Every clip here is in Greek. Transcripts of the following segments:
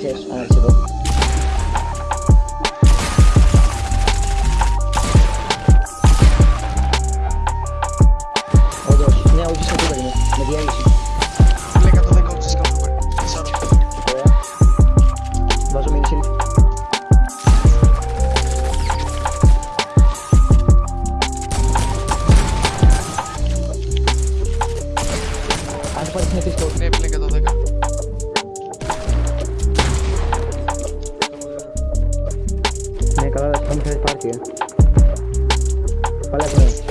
θες, αν έρθεις εδώ. Όντως, ναι, όχι σε τίποτα είναι, με διέλυση. Λέει 110 ούτε σκάφο. Τεσσάρων. Ωραία. Βάζω μήνυση. Αν το πάρεις είναι πίσω. Ναι, πλέον 110. Ναι, καλά, θα μου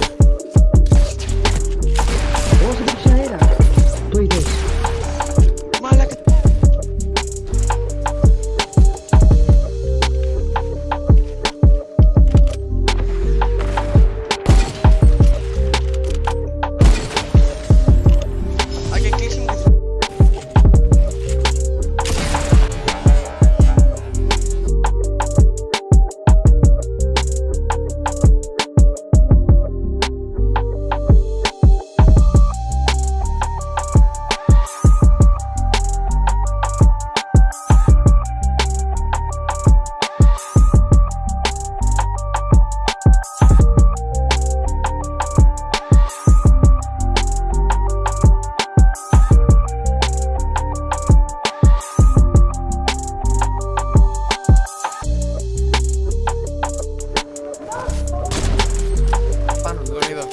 τον είδα.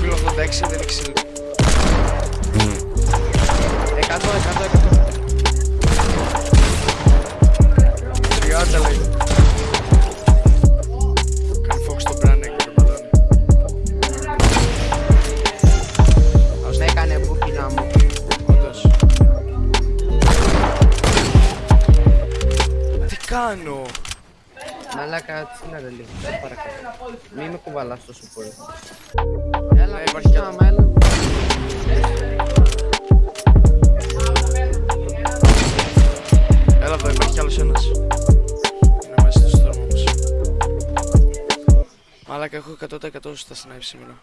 Πύλο 86, δεν έχει συλλογή. 100, 100, 100. 30 λέει. Κάνει φόξ το μπράνε και το μπαλόνι. Με έκανε μπουκινά μου. Όντως. Τι κάνω; Μαλάκα, τσίλα ρε λίγο. Σε παρακαλώ. Μη με κουβαλάς τόσο πολύ. Ναι, Έλα, υπάρχει κι κοίτα, άλλο. μα έλα. Έλα εδώ, υπάρχει κι άλλος ένας. Είναι μέσα στο στόρμο όμως. Μάλακα, έχω 100% στα snipe σήμερα.